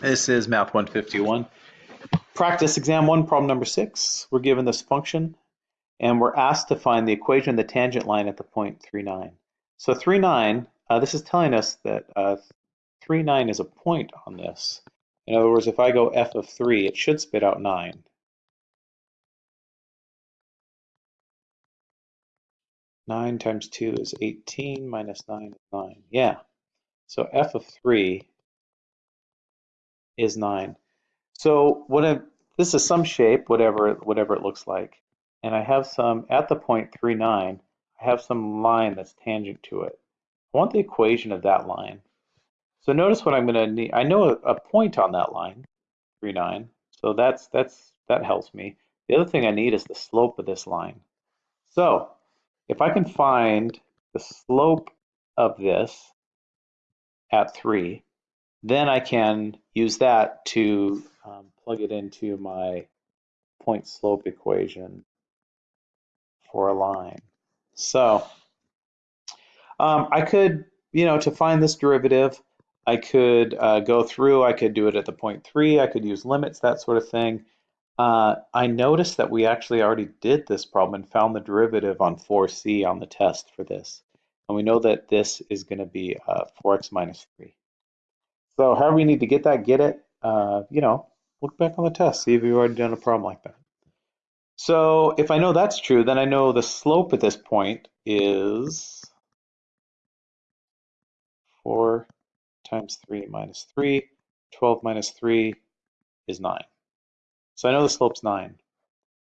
This is Math 151. Practice exam one, problem number six. We're given this function and we're asked to find the equation of the tangent line at the point 3, 9. So 3, 9, uh, this is telling us that uh, 3, 9 is a point on this. In other words, if I go f of 3, it should spit out 9. Nine times two is 18 minus nine is nine. Yeah. So f of three is 9. So what I, this is some shape, whatever, whatever it looks like. And I have some, at the point 3, 9, I have some line that's tangent to it. I want the equation of that line. So notice what I'm going to need. I know a, a point on that line, 3, 9. So that's, that's, that helps me. The other thing I need is the slope of this line. So if I can find the slope of this at 3, then I can use that to um, plug it into my point slope equation for a line. So um, I could, you know, to find this derivative, I could uh, go through, I could do it at the point three, I could use limits, that sort of thing. Uh, I noticed that we actually already did this problem and found the derivative on 4c on the test for this. And we know that this is going to be uh, 4x minus 3. So however you need to get that, get it. Uh, you know, look back on the test, see if you've already done a problem like that. So if I know that's true, then I know the slope at this point is 4 times 3 minus 3. 12 minus 3 is 9. So I know the slope's 9.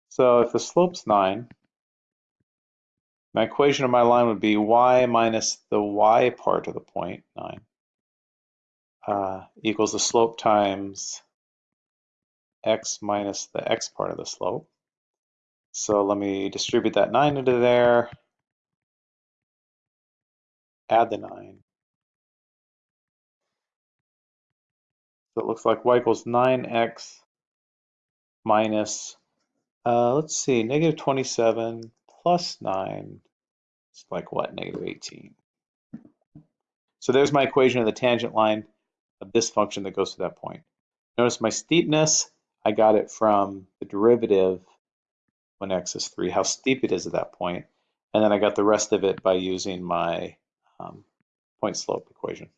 So if the slope's 9, my equation of my line would be y minus the y part of the point, 9, uh, equals the slope times x minus the x part of the slope. So let me distribute that 9 into there, add the 9. So it looks like y equals 9x minus, uh, let's see, negative 27 plus 9. It's like what, negative 18. So there's my equation of the tangent line of this function that goes to that point. Notice my steepness, I got it from the derivative when x is 3, how steep it is at that point. And then I got the rest of it by using my um, point slope equation.